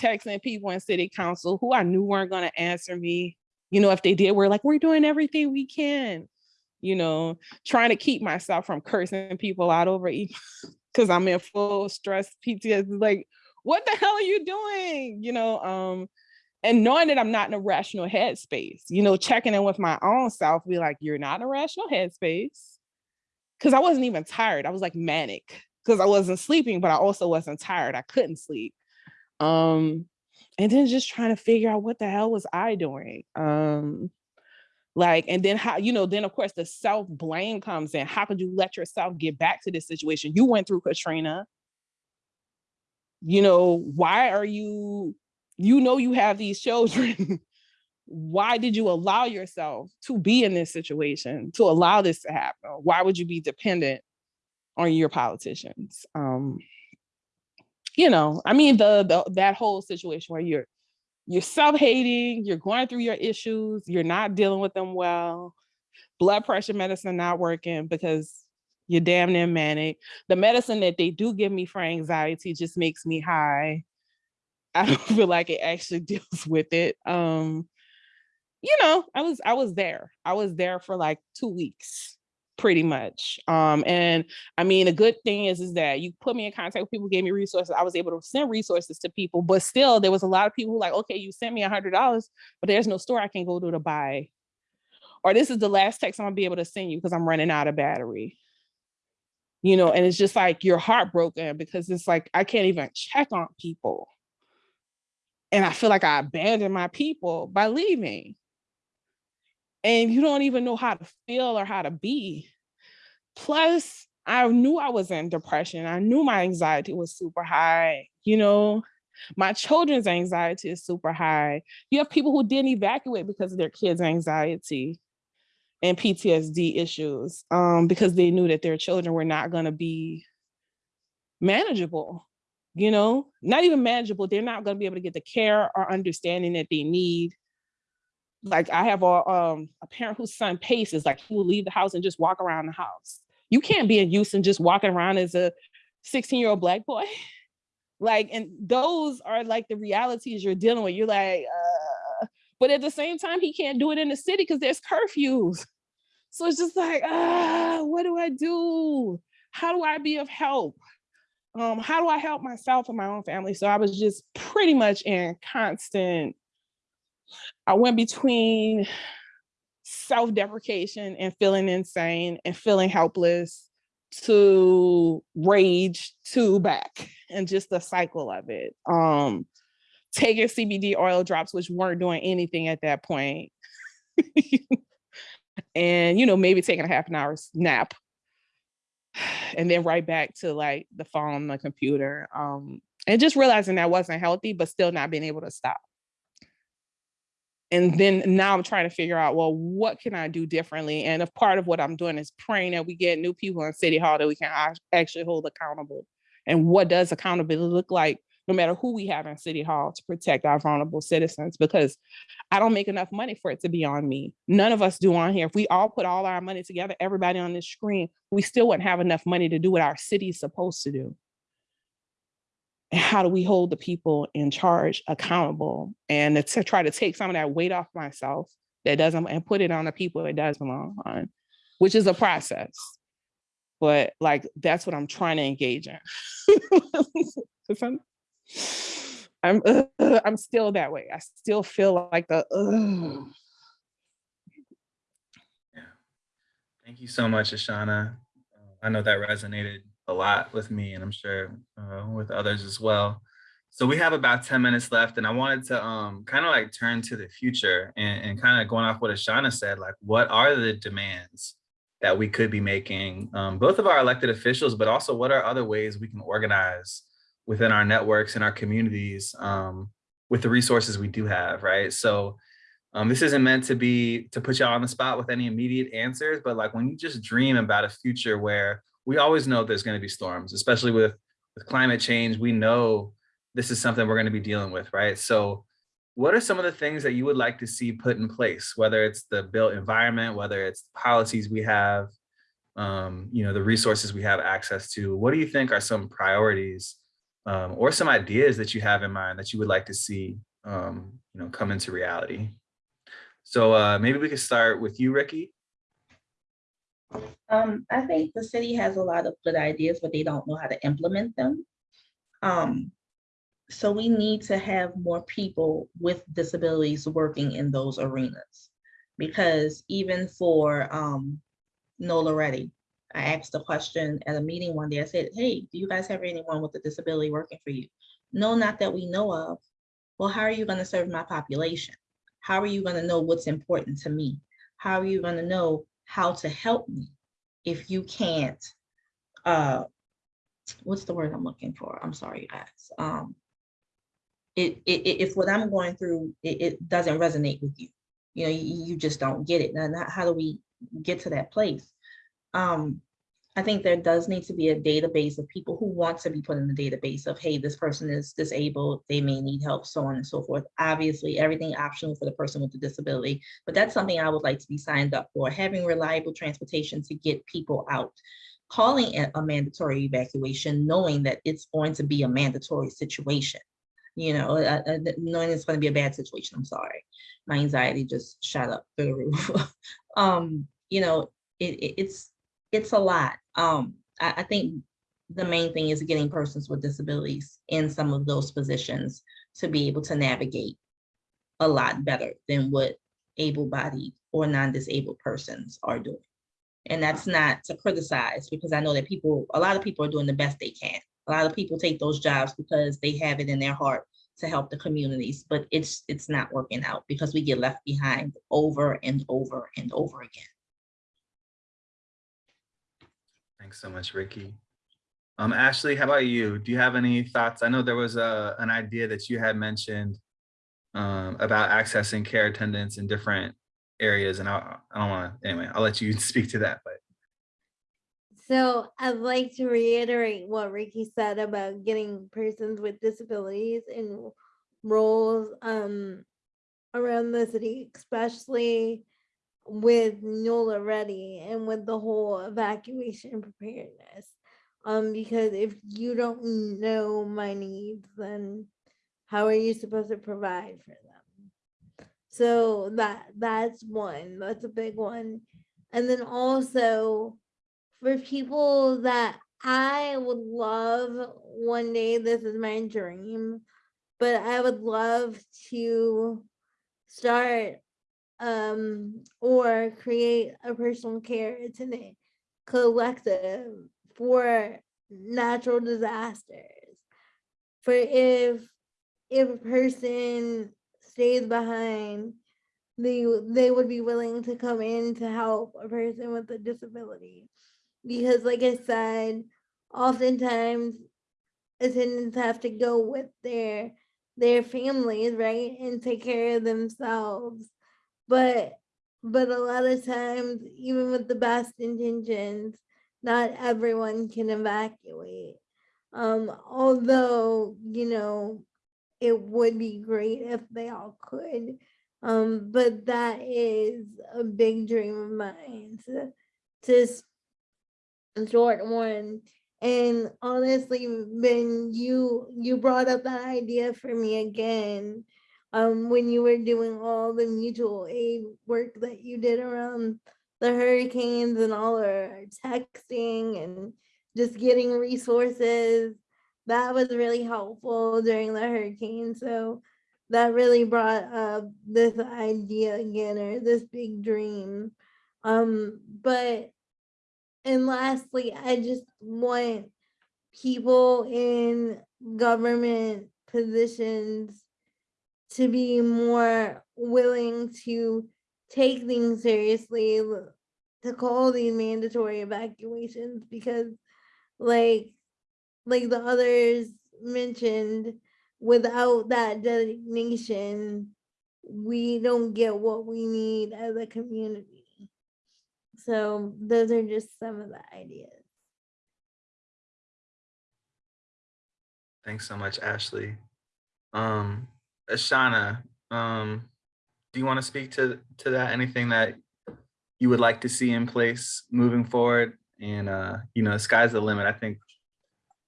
texting people in city council who I knew weren't going to answer me. You know, if they did, we're like, we're doing everything we can, you know, trying to keep myself from cursing people out over because I'm in full stress PTSD. Like, what the hell are you doing? You know, um, and knowing that I'm not in a rational headspace, you know, checking in with my own self, be like, you're not in a rational headspace. Cause I wasn't even tired. I was like manic because I wasn't sleeping, but I also wasn't tired. I couldn't sleep. Um, and then just trying to figure out what the hell was I doing? Um, like, and then how, you know, then of course the self blame comes in. How could you let yourself get back to this situation? You went through Katrina. You know, why are you, you know, you have these children. why did you allow yourself to be in this situation, to allow this to happen? Why would you be dependent on your politicians? Um, you know, I mean, the, the that whole situation where you're you're self-hating, you're going through your issues, you're not dealing with them well, blood pressure medicine not working because you're damn near manic. The medicine that they do give me for anxiety just makes me high. I don't feel like it actually deals with it. Um, you know, I was I was there. I was there for like two weeks, pretty much. Um, and I mean, the good thing is is that you put me in contact with people, gave me resources. I was able to send resources to people, but still, there was a lot of people who like, okay, you sent me a hundred dollars, but there's no store I can go to to buy. Or this is the last text I'm gonna be able to send you because I'm running out of battery. You know, and it's just like you're heartbroken because it's like I can't even check on people. And I feel like I abandoned my people by leaving and you don't even know how to feel or how to be. Plus, I knew I was in depression. I knew my anxiety was super high. You know, my children's anxiety is super high. You have people who didn't evacuate because of their kids' anxiety and PTSD issues um, because they knew that their children were not going to be manageable. You know, not even manageable. They're not going to be able to get the care or understanding that they need like I have a um a parent whose son paces, like he will leave the house and just walk around the house. You can't be in Houston just walking around as a 16 year old black boy. Like, and those are like the realities you're dealing with. You're like, uh, but at the same time, he can't do it in the city because there's curfews. So it's just like, ah, what do I do? How do I be of help? Um, how do I help myself and my own family? So I was just pretty much in constant I went between self-deprecation and feeling insane and feeling helpless to rage to back and just the cycle of it. Um, taking CBD oil drops, which weren't doing anything at that point. and, you know, maybe taking a half an hour nap and then right back to like the phone, the computer. Um, and just realizing that wasn't healthy, but still not being able to stop and then now I'm trying to figure out, well, what can I do differently? And a part of what I'm doing is praying that we get new people in City Hall that we can actually hold accountable. And what does accountability look like, no matter who we have in City Hall to protect our vulnerable citizens? Because I don't make enough money for it to be on me. None of us do on here. If we all put all our money together, everybody on this screen, we still wouldn't have enough money to do what our city is supposed to do how do we hold the people in charge accountable and to try to take some of that weight off myself that doesn't and put it on the people it does belong on which is a process but like that's what i'm trying to engage in i'm i'm, uh, I'm still that way i still feel like the uh. Thank you so much, Ashana. I know that resonated a lot with me and I'm sure uh, with others as well. So we have about 10 minutes left and I wanted to um, kind of like turn to the future and, and kind of going off what Ashana said, like what are the demands that we could be making, um, both of our elected officials, but also what are other ways we can organize within our networks and our communities um, with the resources we do have, right? So um, this isn't meant to be to put you on the spot with any immediate answers, but like when you just dream about a future where we always know there's going to be storms, especially with, with climate change. We know this is something we're going to be dealing with, right? So what are some of the things that you would like to see put in place, whether it's the built environment, whether it's policies we have, um, you know, the resources we have access to, what do you think are some priorities um, or some ideas that you have in mind that you would like to see, um, you know, come into reality? So uh, maybe we could start with you, Ricky. Um, I think the city has a lot of good ideas, but they don't know how to implement them. Um, so we need to have more people with disabilities working in those arenas. Because even for um, NOLA Ready, I asked a question at a meeting one day. I said, hey, do you guys have anyone with a disability working for you? No, not that we know of. Well, how are you gonna serve my population? How are you gonna know what's important to me? How are you gonna know how to help me if you can't, uh, what's the word I'm looking for? I'm sorry, guys. Um, it, it, if what I'm going through, it, it doesn't resonate with you, you know, you, you just don't get it. And how do we get to that place? Um, I think there does need to be a database of people who want to be put in the database of, hey, this person is disabled, they may need help, so on and so forth. Obviously, everything optional for the person with the disability, but that's something I would like to be signed up for, having reliable transportation to get people out. Calling it a mandatory evacuation, knowing that it's going to be a mandatory situation. You know, uh, uh, knowing it's going to be a bad situation. I'm sorry. My anxiety just shot up through the roof. um, you know, it, it- it's it's a lot. Um, I, I think the main thing is getting persons with disabilities in some of those positions to be able to navigate a lot better than what able-bodied or non-disabled persons are doing. And that's not to criticize, because I know that people, a lot of people are doing the best they can. A lot of people take those jobs because they have it in their heart to help the communities, but it's, it's not working out because we get left behind over and over and over again. Thanks so much, Ricky. Um, Ashley, how about you? Do you have any thoughts? I know there was a, an idea that you had mentioned um, about accessing care attendants in different areas, and I, I don't want to, anyway, I'll let you speak to that, but So I'd like to reiterate what Ricky said about getting persons with disabilities in roles um around the city, especially with NOLA ready and with the whole evacuation preparedness. Um, because if you don't know my needs, then how are you supposed to provide for them? So that that's one, that's a big one. And then also for people that I would love one day, this is my dream, but I would love to start um or create a personal care attendant collective for natural disasters. For if if a person stays behind, they they would be willing to come in to help a person with a disability because like I said, oftentimes attendants have to go with their their families, right, and take care of themselves. But but a lot of times, even with the best intentions, not everyone can evacuate. Um, although, you know, it would be great if they all could. Um, but that is a big dream of mine to, to short one. And honestly, when you you brought up that idea for me again, um, when you were doing all the mutual aid work that you did around the hurricanes and all our texting and just getting resources, that was really helpful during the hurricane. So that really brought up this idea again or this big dream. Um, but and lastly, I just want people in government positions to be more willing to take things seriously, to call these mandatory evacuations because like like the others mentioned, without that designation, we don't get what we need as a community. So those are just some of the ideas. thanks so much, Ashley. Um, Ashana, um, do you want to speak to, to that? Anything that you would like to see in place moving forward? And, uh, you know, sky's the limit. I think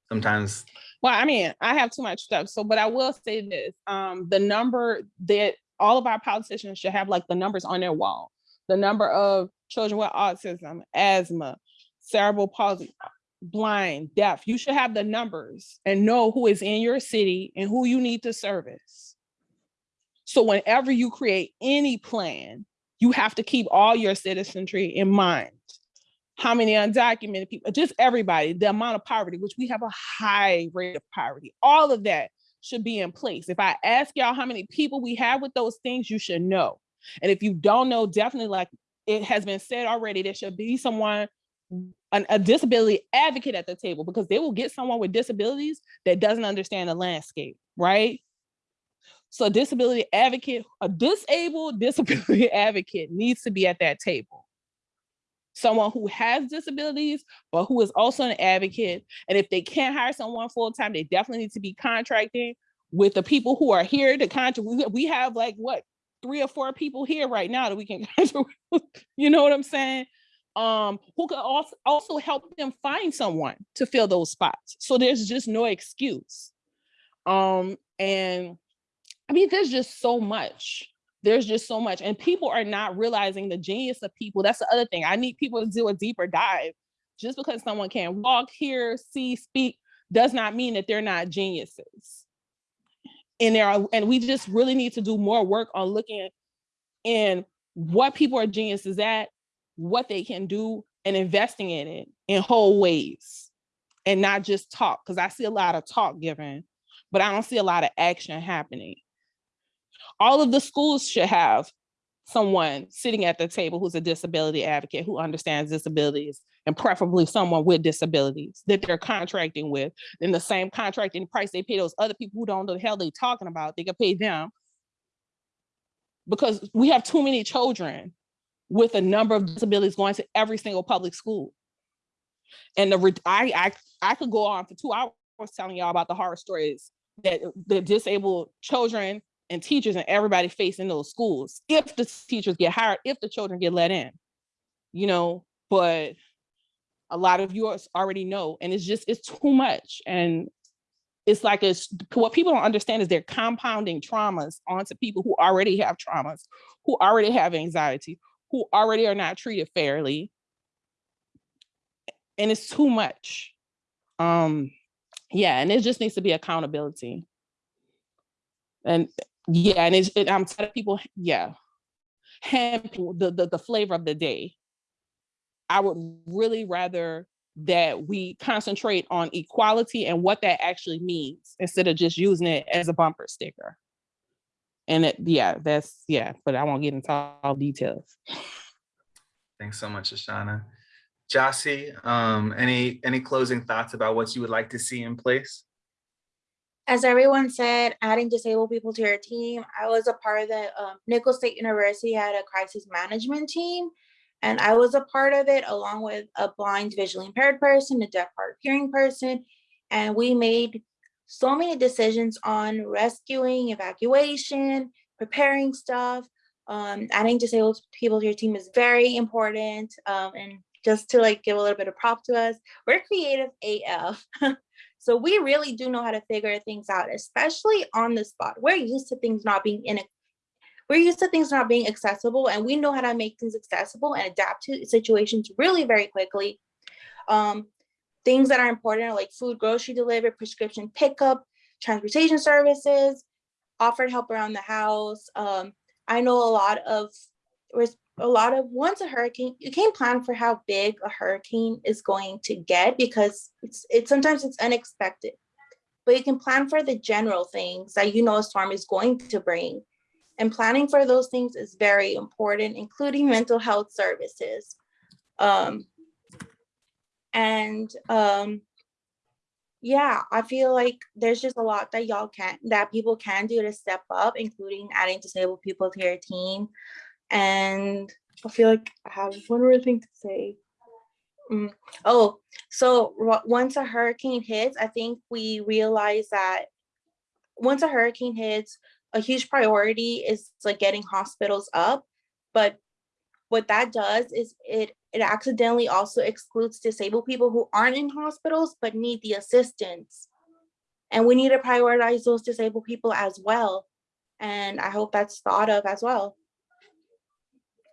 sometimes Well, I mean, I have too much stuff. So, but I will say this, um, the number that all of our politicians should have like the numbers on their wall. The number of children with autism, asthma, cerebral palsy, blind, deaf. You should have the numbers and know who is in your city and who you need to service. So whenever you create any plan, you have to keep all your citizenry in mind. How many undocumented people, just everybody, the amount of poverty, which we have a high rate of poverty, all of that should be in place. If I ask y'all how many people we have with those things, you should know. And if you don't know, definitely like it has been said already, there should be someone, an- a disability advocate at the table because they will get someone with disabilities that doesn't understand the landscape, right? So a disability advocate, a disabled disability advocate needs to be at that table. Someone who has disabilities, but who is also an advocate. And if they can't hire someone full-time, they definitely need to be contracting with the people who are here to contract. We- We have like, what, three or four people here right now that we can, contract with, you know what I'm saying? Um, who could also, also help them find someone to fill those spots. So there's just no excuse. Um, and I mean, there's just so much. There's just so much. And people are not realizing the genius of people. That's the other thing. I need people to do a deeper dive. Just because someone can walk, hear, see, speak, does not mean that they're not geniuses. And there are, and we just really need to do more work on looking in what people are geniuses at, what they can do, and investing in it in whole ways and not just talk. Because I see a lot of talk given, but I don't see a lot of action happening. All of the schools should have someone sitting at the table who's a disability advocate who understands disabilities and preferably someone with disabilities that they're contracting with. In the same contracting price they pay those other people who don't know the hell they're talking about, they can pay them. Because we have too many children with a number of disabilities going to every single public school. And the, I, I, I could go on for two hours telling y'all about the horror stories that the disabled children and teachers and everybody facing those schools. If the teachers get hired, if the children get let in, you know, but a lot of yours already know, and it's just, it's too much. And it's like, it's, what people don't understand is they're compounding traumas onto people who already have traumas, who already have anxiety, who already are not treated fairly. And it's too much. Um, yeah, and it just needs to be accountability. And yeah, and it's, it, I'm telling people, yeah, hemp, the, the, the flavor of the day. I would really rather that we concentrate on equality and what that actually means instead of just using it as a bumper sticker. And it, yeah, that's, yeah, but I won't get into all details. Thanks so much, Ashana. Jossie, um, any, any closing thoughts about what you would like to see in place? As everyone said, adding disabled people to your team, I was a part of the um, Nicholls State University had a crisis management team. And I was a part of it along with a blind visually impaired person, a deaf hard hearing person. And we made so many decisions on rescuing, evacuation, preparing stuff. Um, adding disabled people to your team is very important. Um, and just to like give a little bit of prop to us, we're creative AF. so we really do know how to figure things out, especially on the spot. We're used to things not being in a we're used to things not being accessible and we know how to make things accessible and adapt to situations really very quickly. Um, things that are important are like food, grocery delivery, prescription pickup, transportation services, offered help around the house. Um, I know a lot of a lot of once a hurricane, you can't plan for how big a hurricane is going to get because it's it's sometimes it's unexpected. But you can plan for the general things that you know a storm is going to bring. And planning for those things is very important, including mental health services. Um, and um, yeah, I feel like there's just a lot that y'all can, that people can do to step up, including adding disabled people to your team. And I feel like I have one more thing to say. Mm. Oh, so once a hurricane hits, I think we realize that once a hurricane hits, a huge priority is like getting hospitals up. But what that does is it it accidentally also excludes disabled people who aren't in hospitals but need the assistance. And we need to prioritize those disabled people as well. And I hope that's thought of as well.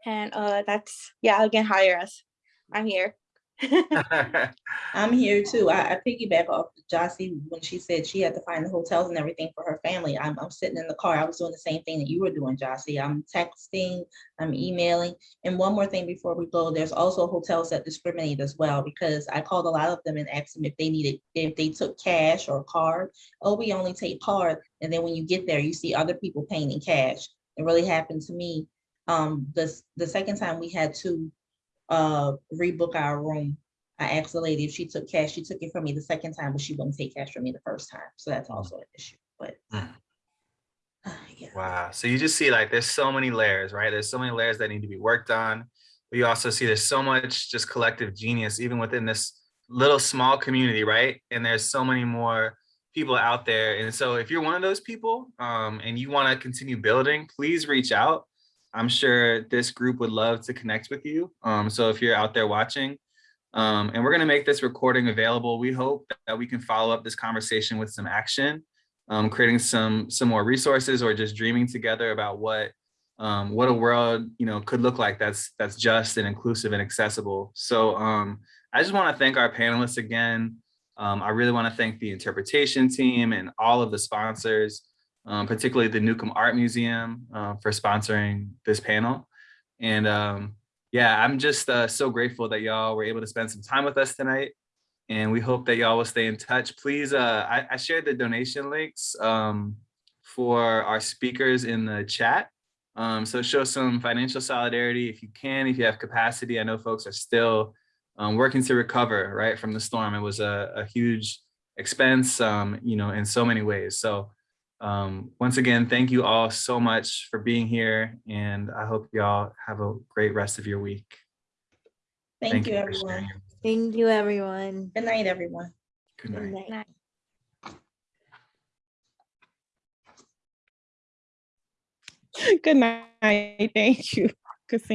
And uh, that's, yeah, again, hire us. I'm here. I'm here too. I, I piggyback off Jossie when she said she had to find the hotels and everything for her family. I'm, I'm sitting in the car. I was doing the same thing that you were doing, Jossie. I'm texting, I'm emailing. And one more thing before we go, there's also hotels that discriminate as well because I called a lot of them and asked them if they needed, if they took cash or card. Oh, we only take card. And then when you get there, you see other people paying in cash. It really happened to me. Um, the, the second time we had to uh, rebook our room. I asked the lady if she took cash. She took it from me the second time, but she wouldn't take cash from me the first time. So that's also an issue, but. Mm. uh, yeah. Wow. So you just see like there's so many layers, right? There's so many layers that need to be worked on. But you also see there's so much just collective genius, even within this little small community, right? And there's so many more people out there. And so if you're one of those people um, and you want to continue building, please reach out. I'm sure this group would love to connect with you. Um, so if you're out there watching, um, and we're going to make this recording available, we hope that we can follow up this conversation with some action. um, creating some some more resources or just dreaming together about what um, what a world you know could look like that's that's just and inclusive and accessible. So um, I just want to thank our panelists again. Um, I really want to thank the interpretation team and all of the sponsors, um, particularly the Newcomb Art Museum uh, for sponsoring this panel. And um, yeah, I'm just uh, so grateful that y'all were able to spend some time with us tonight. And we hope that y'all will stay in touch. Please, uh, I, I shared the donation links um, for our speakers in the chat. Um, so show some financial solidarity if you can, if you have capacity. I know folks are still um, working to recover right from the storm. It was a, a huge expense, um, you know, in so many ways. So um, once again, thank you all so much for being here. And I hope y'all have a great rest of your week. Thank you, for everyone. sharing. Thank you, everyone. Good night, everyone. Good night. Good night. Good night. Thank you. Good seeing